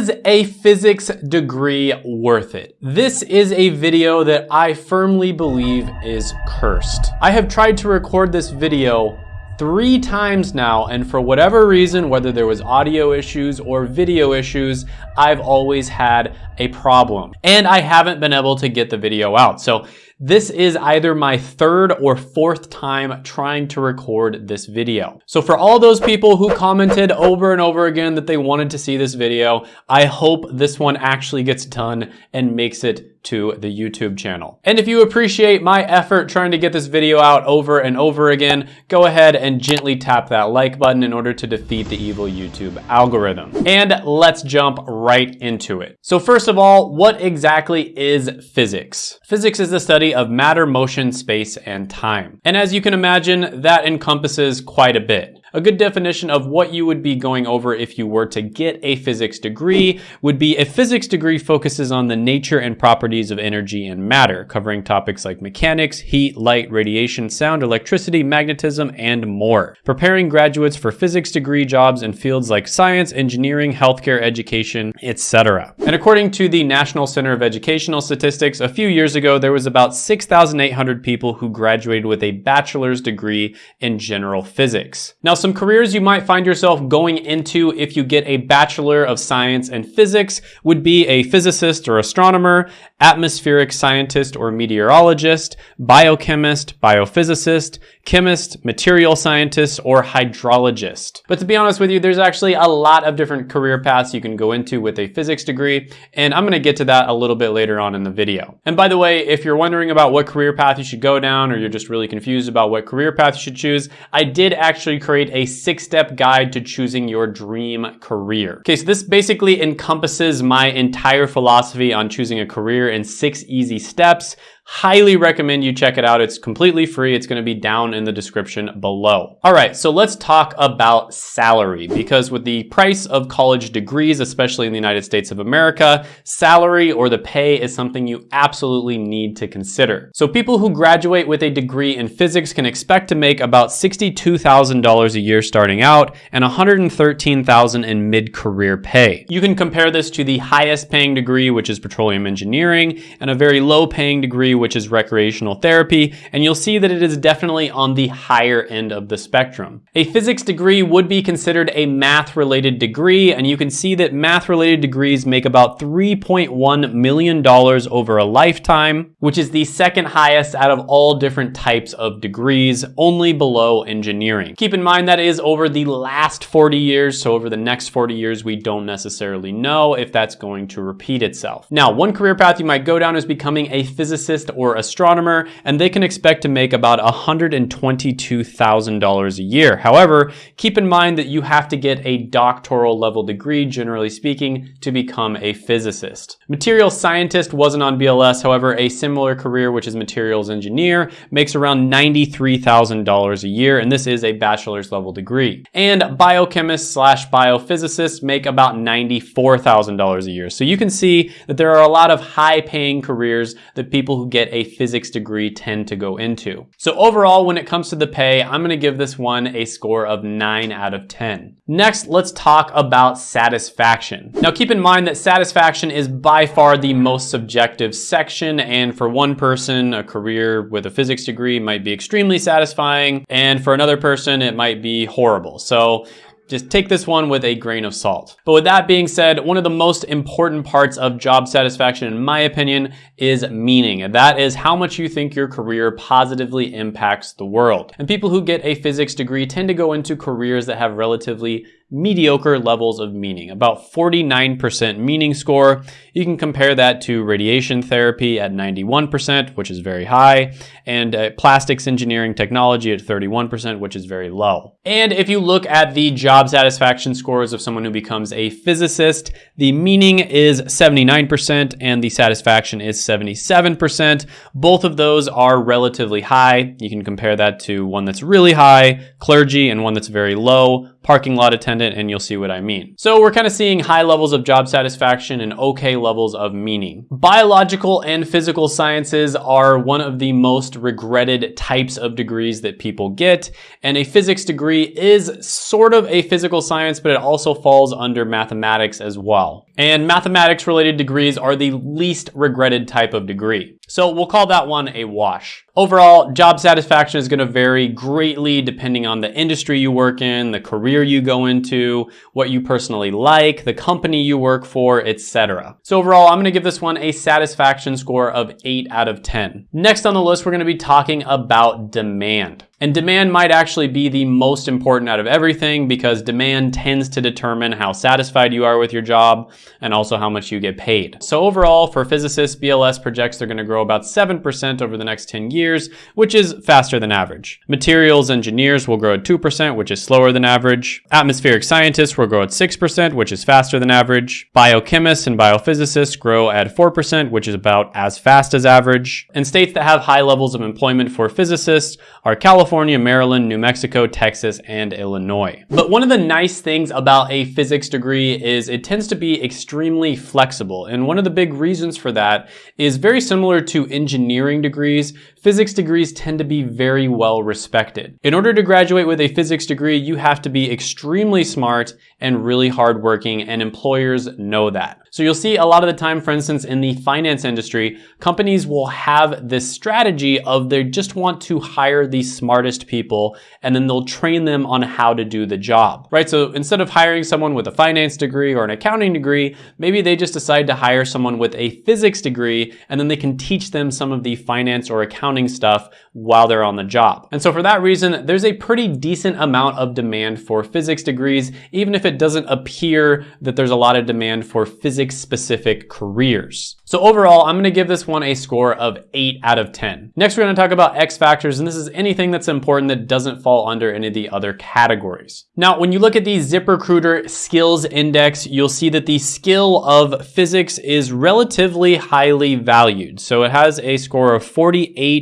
Is a physics degree worth it? This is a video that I firmly believe is cursed. I have tried to record this video three times now, and for whatever reason, whether there was audio issues or video issues, I've always had a problem. And I haven't been able to get the video out. So this is either my third or fourth time trying to record this video. So for all those people who commented over and over again that they wanted to see this video, I hope this one actually gets done and makes it to the YouTube channel. And if you appreciate my effort trying to get this video out over and over again, go ahead and gently tap that like button in order to defeat the evil YouTube algorithm. And let's jump right into it. So first of all, what exactly is physics? Physics is the study of matter, motion, space, and time. And as you can imagine, that encompasses quite a bit. A good definition of what you would be going over if you were to get a physics degree would be a physics degree focuses on the nature and properties of energy and matter, covering topics like mechanics, heat, light, radiation, sound, electricity, magnetism, and more. Preparing graduates for physics degree jobs in fields like science, engineering, healthcare, education, etc. And according to the National Center of Educational Statistics, a few years ago, there was about 6,800 people who graduated with a bachelor's degree in general physics. Now, some careers you might find yourself going into if you get a Bachelor of Science in Physics would be a physicist or astronomer, atmospheric scientist or meteorologist, biochemist, biophysicist, chemist, material scientist, or hydrologist. But to be honest with you, there's actually a lot of different career paths you can go into with a physics degree, and I'm gonna get to that a little bit later on in the video. And by the way, if you're wondering about what career path you should go down, or you're just really confused about what career path you should choose, I did actually create a six-step guide to choosing your dream career. Okay, so this basically encompasses my entire philosophy on choosing a career in six easy steps. Highly recommend you check it out. It's completely free. It's gonna be down in the description below. All right, so let's talk about salary because with the price of college degrees, especially in the United States of America, salary or the pay is something you absolutely need to consider. So people who graduate with a degree in physics can expect to make about $62,000 a year starting out and $113,000 in mid-career pay. You can compare this to the highest paying degree, which is petroleum engineering, and a very low paying degree, which is recreational therapy, and you'll see that it is definitely on the higher end of the spectrum. A physics degree would be considered a math-related degree, and you can see that math-related degrees make about $3.1 million over a lifetime, which is the second highest out of all different types of degrees, only below engineering. Keep in mind that is over the last 40 years, so over the next 40 years, we don't necessarily know if that's going to repeat itself. Now, one career path you might go down is becoming a physicist or astronomer, and they can expect to make about $122,000 a year. However, keep in mind that you have to get a doctoral level degree, generally speaking, to become a physicist. Materials scientist wasn't on BLS, however, a similar career, which is materials engineer, makes around $93,000 a year, and this is a bachelor's level degree. And biochemists slash biophysicists make about $94,000 a year. So you can see that there are a lot of high paying careers that people who get a physics degree tend to go into. So overall, when it comes to the pay, I'm gonna give this one a score of nine out of 10. Next, let's talk about satisfaction. Now keep in mind that satisfaction is by far the most subjective section, and for one person, a career with a physics degree might be extremely satisfying, and for another person, it might be horrible. So just take this one with a grain of salt. But with that being said, one of the most important parts of job satisfaction, in my opinion, is meaning. That is how much you think your career positively impacts the world. And people who get a physics degree tend to go into careers that have relatively mediocre levels of meaning, about 49% meaning score. You can compare that to radiation therapy at 91%, which is very high, and uh, plastics engineering technology at 31%, which is very low. And if you look at the job satisfaction scores of someone who becomes a physicist, the meaning is 79% and the satisfaction is 77%. Both of those are relatively high. You can compare that to one that's really high, clergy, and one that's very low, parking lot attendant, and you'll see what I mean. So we're kind of seeing high levels of job satisfaction and okay levels of meaning. Biological and physical sciences are one of the most regretted types of degrees that people get, and a physics degree is sort of a physical science, but it also falls under mathematics as well. And mathematics related degrees are the least regretted type of degree. So we'll call that one a wash. Overall, job satisfaction is gonna vary greatly depending on the industry you work in, the career you go into, what you personally like, the company you work for, etc. So overall, I'm gonna give this one a satisfaction score of 8 out of 10. Next on the list, we're gonna be talking about demand. And demand might actually be the most important out of everything because demand tends to determine how satisfied you are with your job and also how much you get paid. So overall, for physicists, BLS projects they're gonna grow about 7% over the next 10 years, which is faster than average. Materials engineers will grow at 2%, which is slower than average. Atmospheric scientists will grow at 6%, which is faster than average. Biochemists and biophysicists grow at 4%, which is about as fast as average. And states that have high levels of employment for physicists are California, California, Maryland, New Mexico, Texas, and Illinois. But one of the nice things about a physics degree is it tends to be extremely flexible. And one of the big reasons for that is very similar to engineering degrees, physics degrees tend to be very well respected. In order to graduate with a physics degree, you have to be extremely smart and really hardworking, and employers know that. So you'll see a lot of the time, for instance, in the finance industry, companies will have this strategy of they just want to hire the smartest people and then they'll train them on how to do the job, right? So instead of hiring someone with a finance degree or an accounting degree, maybe they just decide to hire someone with a physics degree and then they can teach them some of the finance or accounting stuff while they're on the job. And so for that reason, there's a pretty decent amount of demand for physics degrees, even if it doesn't appear that there's a lot of demand for physics physics specific careers. So overall, I'm gonna give this one a score of eight out of 10. Next, we're gonna talk about X factors, and this is anything that's important that doesn't fall under any of the other categories. Now, when you look at the ZipRecruiter skills index, you'll see that the skill of physics is relatively highly valued. So it has a score of 48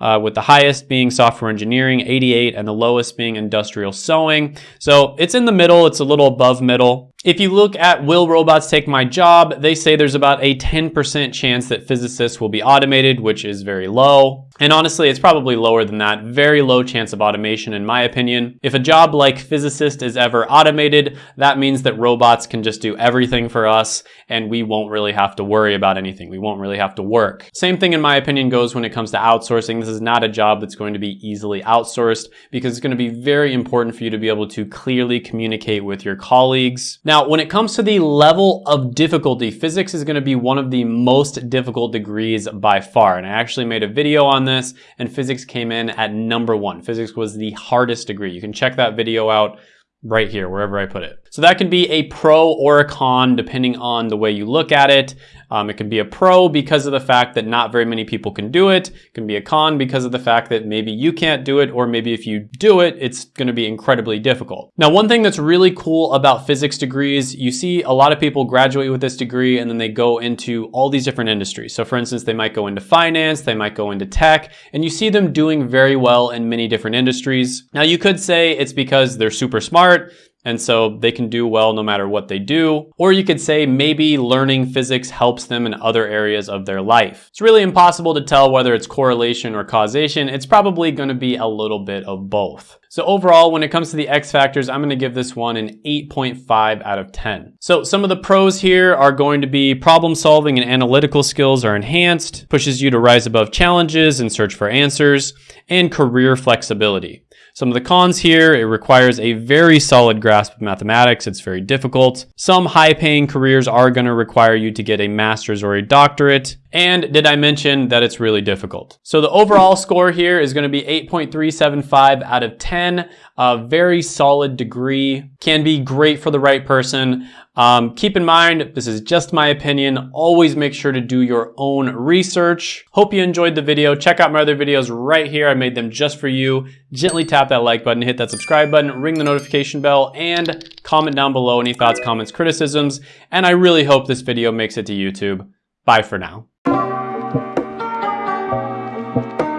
uh, with the highest being software engineering, 88, and the lowest being industrial sewing. So it's in the middle, it's a little above middle. If you look at Will Robots Take My Job, they say there's about a 10% chance that physicists will be automated, which is very low. And honestly, it's probably lower than that. Very low chance of automation in my opinion. If a job like physicist is ever automated, that means that robots can just do everything for us and we won't really have to worry about anything. We won't really have to work. Same thing in my opinion goes when it comes to outsourcing. This is not a job that's going to be easily outsourced because it's going to be very important for you to be able to clearly communicate with your colleagues. Now, when it comes to the level of difficulty, physics is going to be one of the most difficult degrees by far. And I actually made a video on this and physics came in at number one. Physics was the hardest degree. You can check that video out right here, wherever I put it. So that can be a pro or a con depending on the way you look at it. Um, it can be a pro because of the fact that not very many people can do it. It can be a con because of the fact that maybe you can't do it or maybe if you do it, it's gonna be incredibly difficult. Now, one thing that's really cool about physics degrees, you see a lot of people graduate with this degree and then they go into all these different industries. So for instance, they might go into finance, they might go into tech, and you see them doing very well in many different industries. Now you could say it's because they're super smart, and so they can do well no matter what they do. Or you could say maybe learning physics helps them in other areas of their life. It's really impossible to tell whether it's correlation or causation. It's probably gonna be a little bit of both. So overall, when it comes to the X factors, I'm gonna give this one an 8.5 out of 10. So some of the pros here are going to be problem solving and analytical skills are enhanced, pushes you to rise above challenges and search for answers, and career flexibility. Some of the cons here, it requires a very solid grasp of mathematics. It's very difficult. Some high paying careers are gonna require you to get a master's or a doctorate. And did I mention that it's really difficult? So the overall score here is gonna be 8.375 out of 10. A very solid degree. Can be great for the right person. Um, keep in mind, this is just my opinion. Always make sure to do your own research. Hope you enjoyed the video. Check out my other videos right here. I made them just for you. Gently tap that like button, hit that subscribe button, ring the notification bell, and comment down below any thoughts, comments, criticisms. And I really hope this video makes it to YouTube. Bye for now. Thank you.